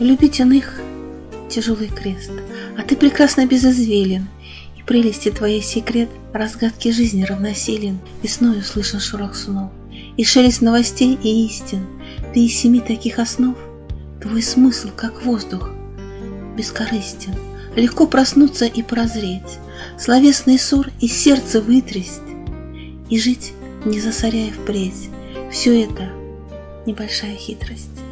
Любить иных — тяжелый крест, А ты прекрасно безызвелен, И прелести твоей секрет разгадки жизни равносилен. Весною слышен шорох снов, И шелест новостей и истин. Ты из семи таких основ, Твой смысл, как воздух, бескорыстен. Легко проснуться и прозреть, Словесный ссор из сердца вытрясть И жить, не засоряя впредь. Все это небольшая хитрость.